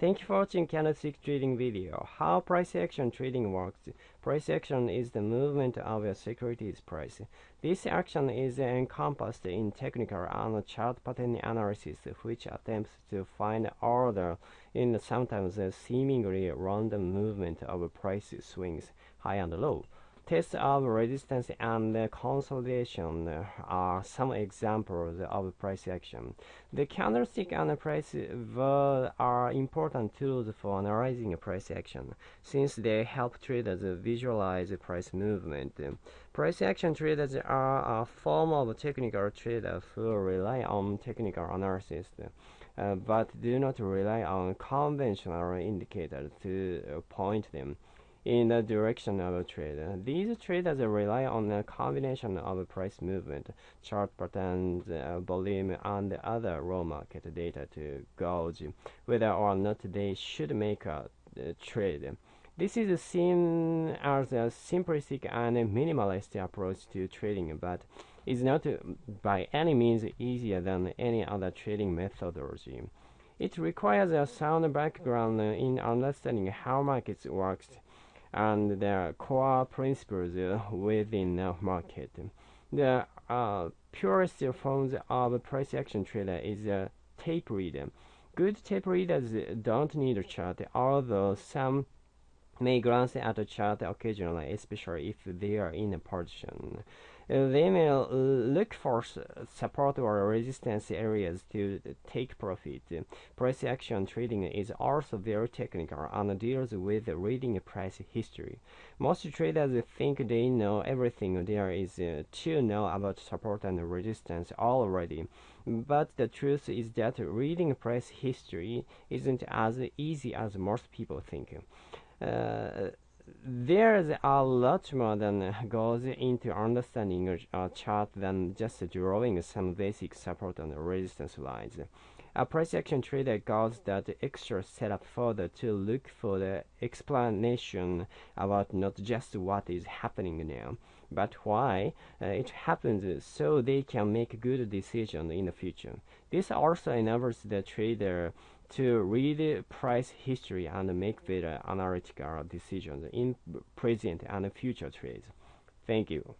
Thank you for watching candlestick trading video. How price action trading works. Price action is the movement of a securities price. This action is encompassed in technical and chart pattern analysis, which attempts to find order in sometimes seemingly random movement of price swings, high and low. Tests of resistance and consolidation are some examples of price action. The candlestick and price word are important tools for analyzing price action, since they help traders visualize price movement. Price action traders are a form of technical trader who rely on technical analysis. Uh, but do not rely on conventional indicators to point them in the direction of a trade. These traders rely on a combination of price movement, chart patterns, uh, volume, and other raw market data to gauge whether or not they should make a uh, trade. This is seen as a simplistic and minimalist approach to trading, but is not by any means easier than any other trading methodology. It requires a sound background in understanding how markets works and their core principles within the market. The uh, purest forms of price action trader is a tape reader. Good tape readers don't need a chart, although some may glance at a chart occasionally, especially if they are in a position. Uh, they may look for support or resistance areas to take profit. Price action trading is also very technical and deals with reading price history. Most traders think they know everything there is uh, to know about support and resistance already. But the truth is that reading price history isn't as easy as most people think. Uh, there's a lot more than goes into understanding a chart than just drawing some basic support and resistance lines. A price action trader goes that extra step further to look for the explanation about not just what is happening now, but why uh, it happens so they can make good decisions in the future. This also enables the trader to read price history and make better analytical decisions in present and future trades. Thank you.